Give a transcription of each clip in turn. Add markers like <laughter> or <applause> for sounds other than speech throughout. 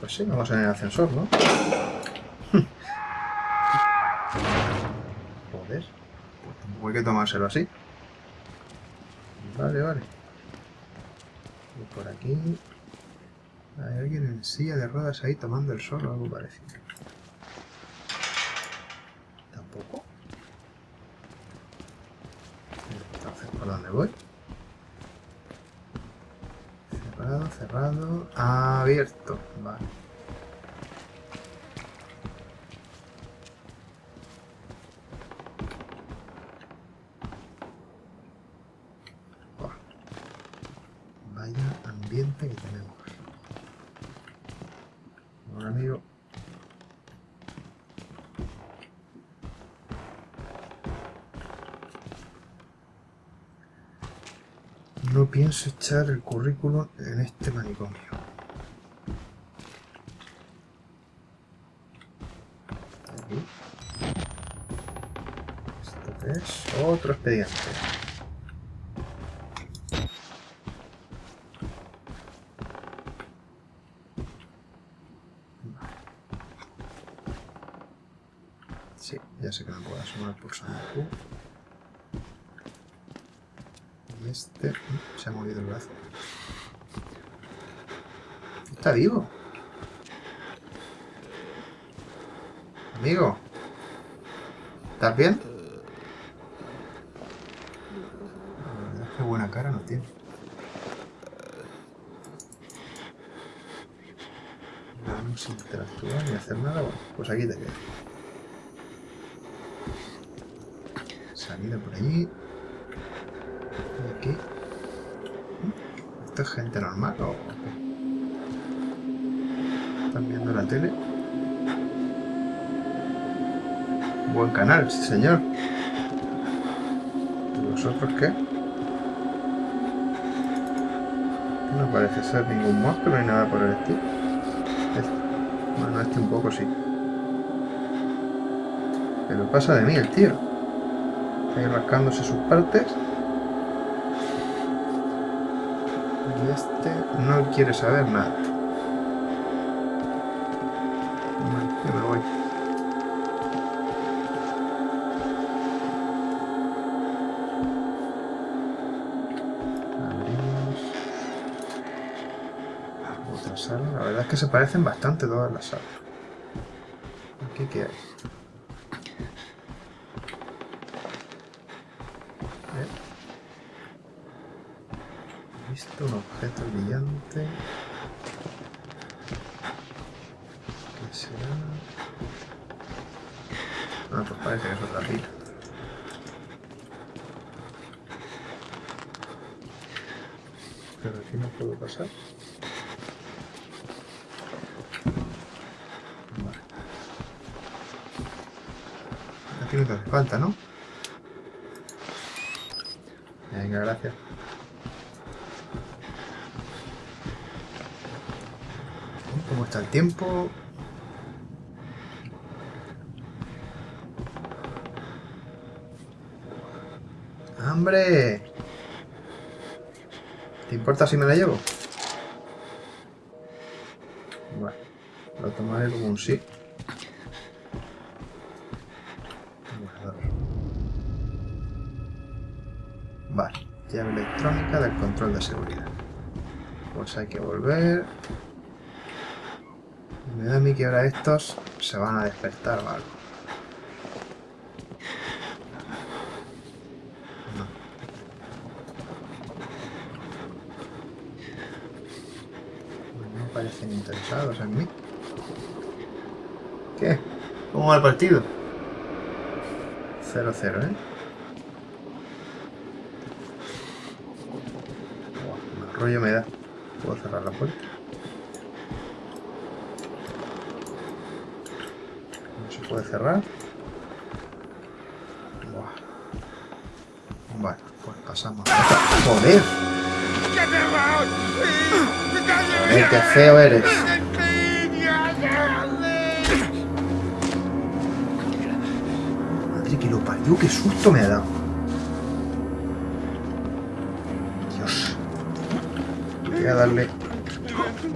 Pues sí, vamos en el ascensor, ¿no? <laughs> Joder. Pues tampoco hay que tomárselo así. Vale, vale. Y por aquí... Hay alguien en silla de ruedas ahí tomando el sol o algo parecido. Tampoco. Entonces, ¿por dónde voy? Cerrado. Abierto. Vale. Pienso echar el currículum en este manicomio. Aquí. Es otro expediente. Sí, ya sé que no puedo asomar por San Q. Este... Se ha movido el brazo. Está vivo. Amigo. ¿Estás bien? La verdad es que buena cara no tiene. Vamos a interactuar ni hacer nada. Bueno, pues aquí te quedas. Salida por allí. Y aquí. ¿Esto es gente normal o? ¿Están viendo la tele? Buen canal, señor. ¿Y vosotros qué? No parece ser ningún monstruo ni nada por el estilo. Este- Bueno, este un poco sí. Pero pasa de mí el tío. Está ahí rascándose sus partes. Este no quiere saber nada. Bueno, yo me voy. Abrimos. Otra sala. La verdad es que se parecen bastante todas las salas. ¿Aquí qué hay? ¿Eh? Visto un objeto brillante. ¿Qué será? Ah, pues parece que es otra pila. Pero aquí no puedo pasar. Vale. Aquí no te hace falta, ¿no? Venga, gracias. ¿Cómo está el tiempo? ¡Hambre! ¿Te importa si me la llevo? Bueno, lo tomaré como un sí. Vale, llave electrónica del control de seguridad. Pues hay que volver. Me da a mí que ahora estos se van a despertar o algo. No. No parecen interesados en mí. ¿Qué? ¿Cómo va el partido? 0-0, ¿eh? Buah, rollo me da. ¿Puedo cerrar la puerta? No se puede cerrar. Buah. Vale, pues pasamos. ¡Joder! ¡Joder, qué feo eres! Madre que lo parió, qué susto me ha dado. Dios. Voy a darle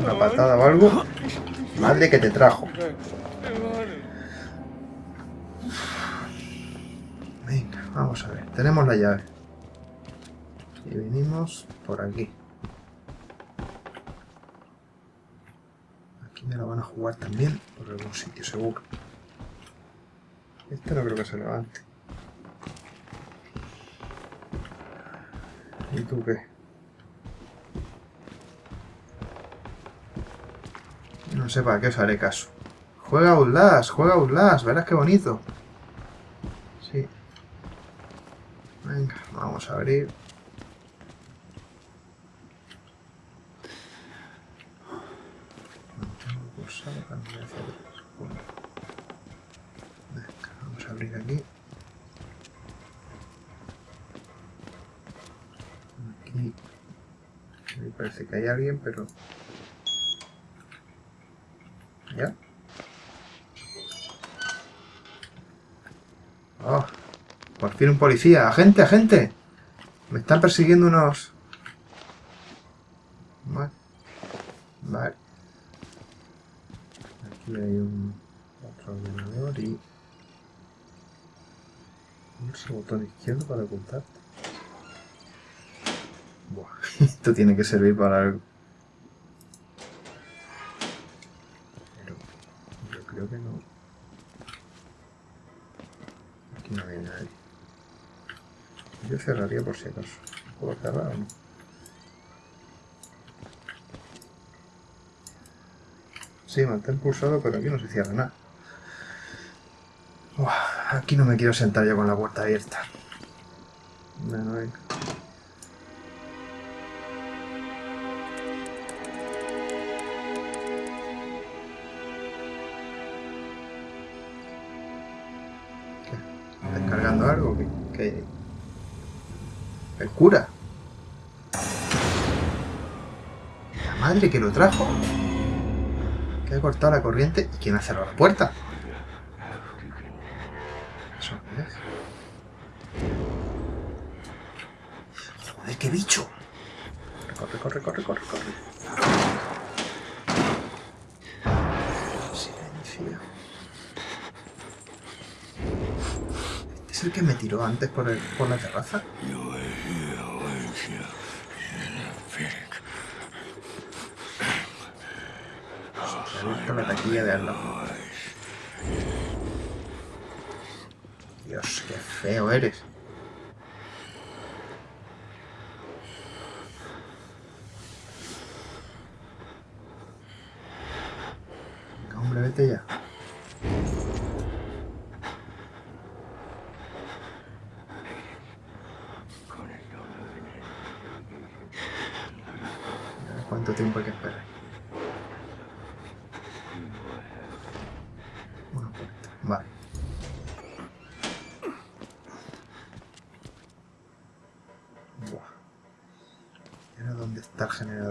una patada o algo. Madre que te trajo. Venga, vamos a ver. Tenemos la llave. Y venimos por aquí. Aquí me la van a jugar también por algún sitio seguro. Este no creo que se levante. ¿Y tú qué? No sé para qué os haré caso. Juega Outlast, juega Outlast, verás qué bonito. Sí. Venga, vamos a abrir. Vamos a abrir aquí. Aquí. Me parece que hay alguien, pero... ¿Ya? Oh, por fin un policía. ¡Agente, agente! Me están persiguiendo unos... Vale. Vale. Aquí hay un... Otro ordenador y... Pulsa botón izquierdo para ocultarte. Buah, <laughs> esto tiene que servir para algo. Pero yo creo que no. Aquí no hay nadie. Yo cerraría por si acaso. ¿Puedo cerrar o no? Sí, mantén pulsado, pero aquí no se cierra nada. Aquí no me quiero sentar yo con la puerta abierta. ¿El cura? ¿La madre que lo trajo? Que ha cortado la corriente. ¿Y quién ha cerrado la puerta? ¿Eso? Joder, qué bicho. Corre, corre, corre, corre, corre. ¿Este es el que me tiró antes por, el, por la terraza? La taquilla de al. Dios, qué feo eres. Hombre, vete ya. ¿Cuánto tiempo hay que esperar? Una puerta. Vale. Buah. ¿Y ahora dónde está el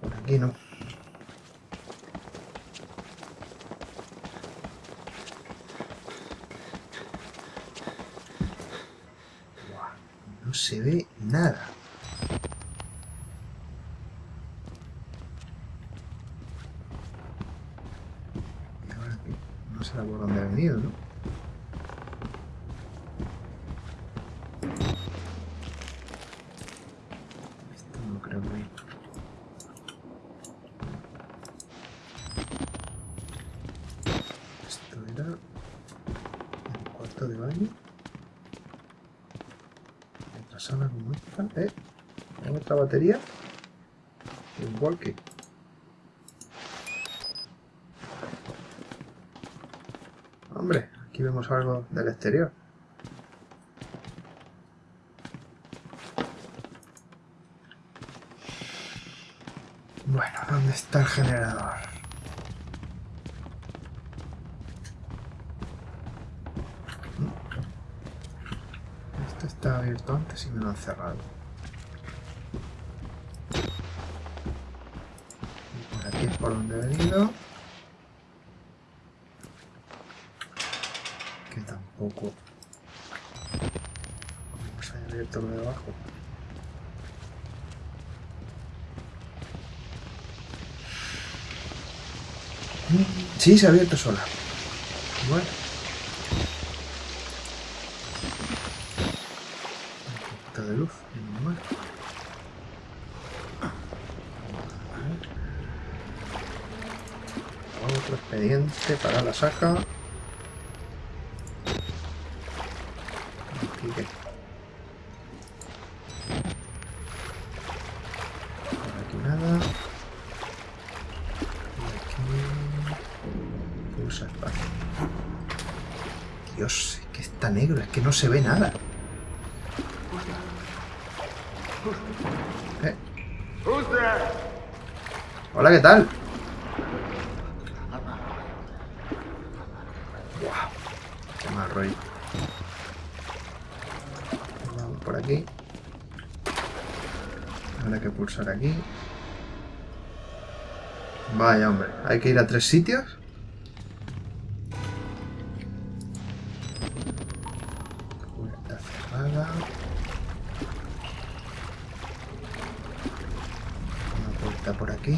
Por aquí no, No se ve nada. Y ahora aquí. No sé por dónde ha venido, ¿no? Esto no creo que... Esto era... El cuarto de baño. Otra ¿Eh? ¿Hay otra batería? Un walkie. Hombre, aquí vemos algo del exterior. Bueno, ¿dónde está el generador? Abierto antes y me lo han cerrado. Y por aquí es por donde he venido. Que tampoco... Vamos abierto lo de abajo. Sí, se ha abierto sola. Bueno. Un poquito de luz. Bueno. Otro expediente para la saca. Por aquí nada. Y aquí... Pulsa espacio. Dios, es que está negro, es que no se ve nada. Eh. Hola, ¿qué tal? Hay que ir a tres sitios. Puerta cerrada. Una puerta por aquí.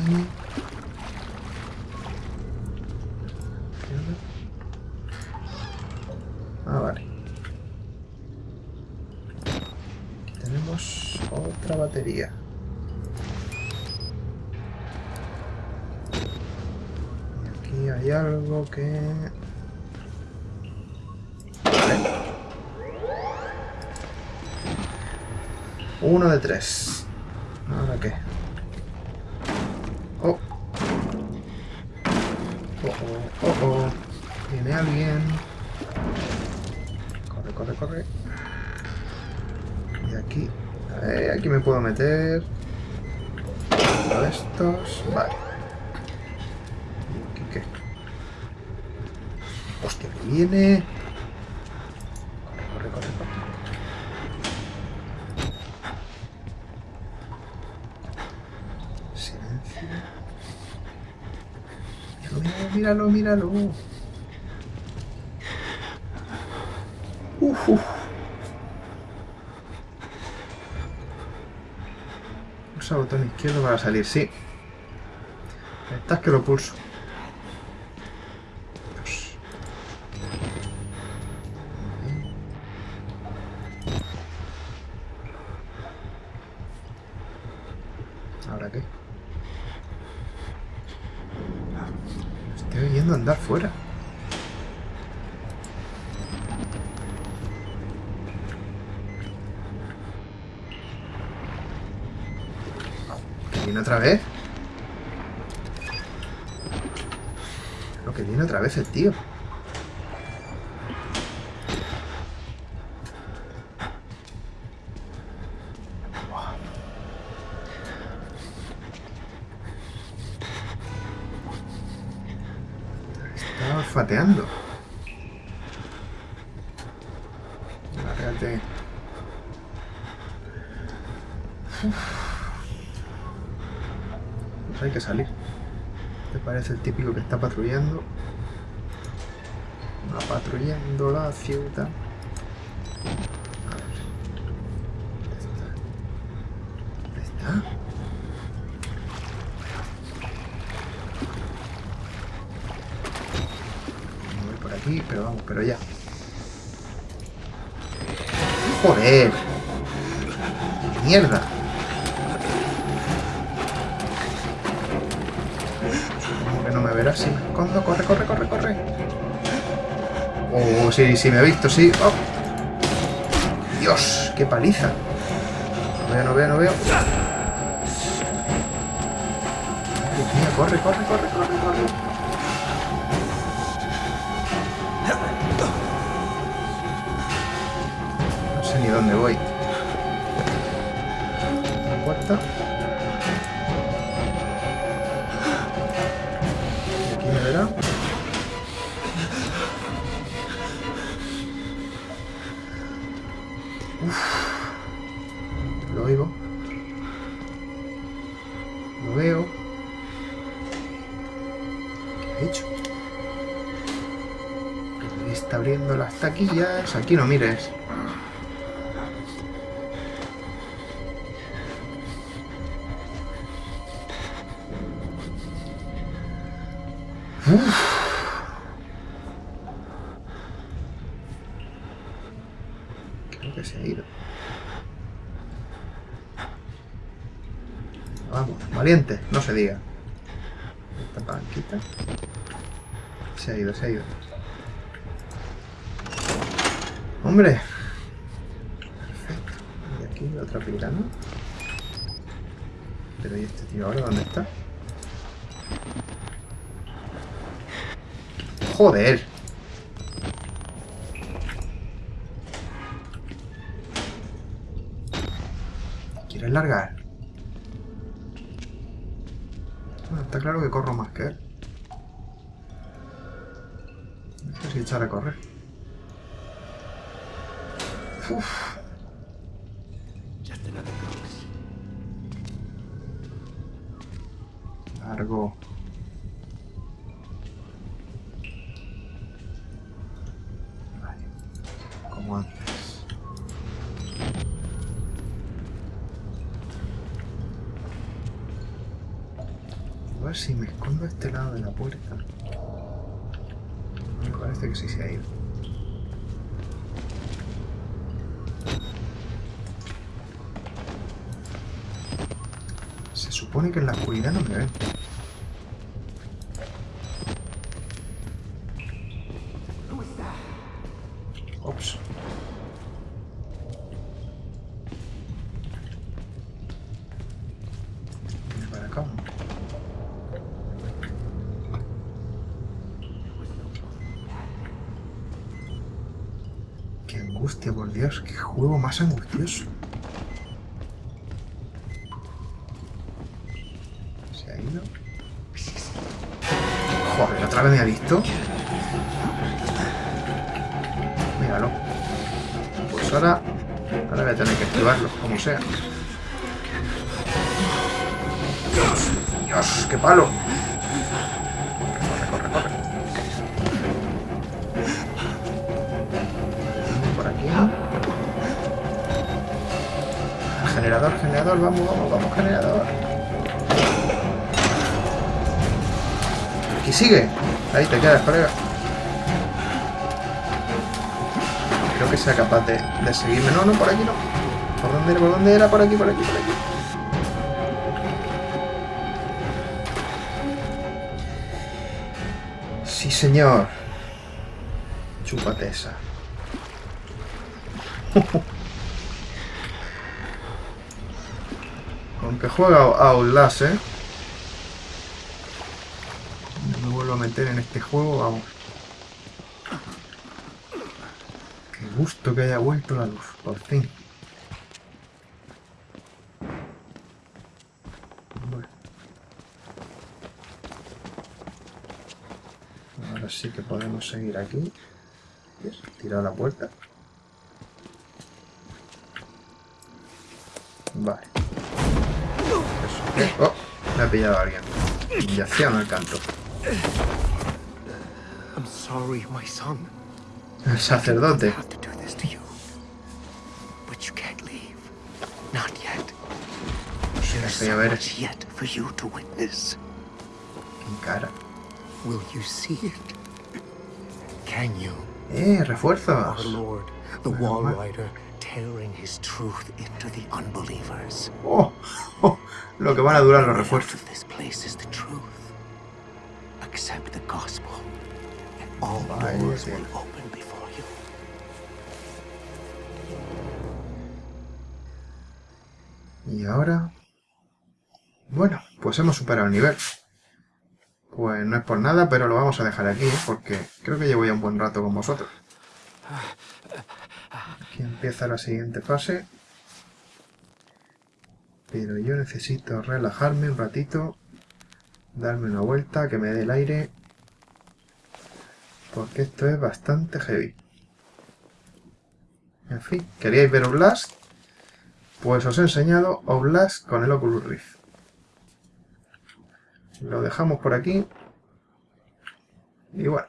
Ah, vale. Tenemos otra batería. Algo que... Uno de tres. ¿Ahora qué? Oh. Oh, oh, oh, oh. Viene alguien. Corre, corre, corre. Y aquí. Aquí me puedo meter. Uno de estos. Vale. ¿Y aquí qué? Hostia, que viene. Corre, corre, corre. Silencio. Míralo, míralo, míralo. Uf, uf. Pulsa botón izquierdo para salir, sí. Estás que lo pulso. Dios. ¿Ahora qué? Estoy oyendo andar fuera. ¿Que viene otra vez? Lo que viene otra vez el tío. Está olfateando. Lárgate. Pues hay que salir. ¿Te parece el típico que está patrullando? Va patrullando la ciudad. A ver. ¿Dónde está? ¿Dónde está? Aquí, pero vamos, pero ya. ¡Joder! ¡Mierda! Me escondo. ¡Corre, corre, corre, corre! Oh, sí, sí, me ha visto, sí. Oh. ¡Dios! ¡Qué paliza! No veo, no veo, no veo. Dios mío, corre, corre, corre, corre, corre. No sé ni dónde voy. La puerta. horquillas, aquí no mires. Uf. Creo que se ha ido. Vamos, valiente, no se diga. Esta palanquita. Se ha ido, se ha ido. ¡Hombre! Perfecto. Y aquí otra pirana. Pero ¿y este tío ahora dónde está? ¡Joder! ¿Quieres largar? Bueno, está claro que corro más que él. No sé si echar a correr. Uf. Largo. Como antes. A ver si me escondo a este lado de la puerta. Me parece que sí se ha ido. Supone que en la oscuridad no me ven. Ops. Para acá. Qué angustia, por Dios. Qué juego más angustioso. Otra vez me ha visto. Míralo. Pues ahora... Ahora voy a tener que esquivarlo, como sea. Dios, Dios, qué palo. Corre, corre, corre. Por aquí. Generador, generador, vamos, vamos, vamos, generador. Aquí sigue. Ahí te quedas, colega. Creo que sea capaz de, de seguirme. No, no, por aquí no. ¿Por dónde era? ¿Por dónde era? Por aquí, por aquí, por aquí. Sí, señor. Chúpate esa. <laughs> Aunque juega a Outlast, ¿eh? No me vuelvo a meter en este juego, vamos. Qué gusto que haya vuelto la luz, por fin. Bueno. Ahora sí que podemos seguir aquí. Tirar la puerta. Vale. Eso. Oh, me ha pillado alguien. Yacía al canto. I'm sorry, my son. El sacerdote. I have to do this to you. But you can't leave. Not yet. There's so much yet for you to witness. Cara. Will you see it? Can you? Eh, Our. Lord, the Wall Rider, tearing his truth into the unbelievers. Oh, oh, <laughs> lo que van a durar los refuerzos. this place is the truth. All doors will open before you. Y ahora... Bueno, pues hemos superado el nivel. Pues no es por nada, pero lo vamos a dejar aquí, ¿eh? porque creo que llevo ya un buen rato con vosotros. Aquí empieza la siguiente fase. Pero yo necesito relajarme un ratito, darme una vuelta, que me dé el aire, porque esto es bastante heavy. En fin, ¿queríais ver Oblast? Pues os he enseñado Oblast con el Oculus Rift. Lo dejamos por aquí. Y bueno,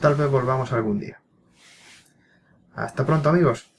tal vez volvamos algún día. Hasta pronto amigos.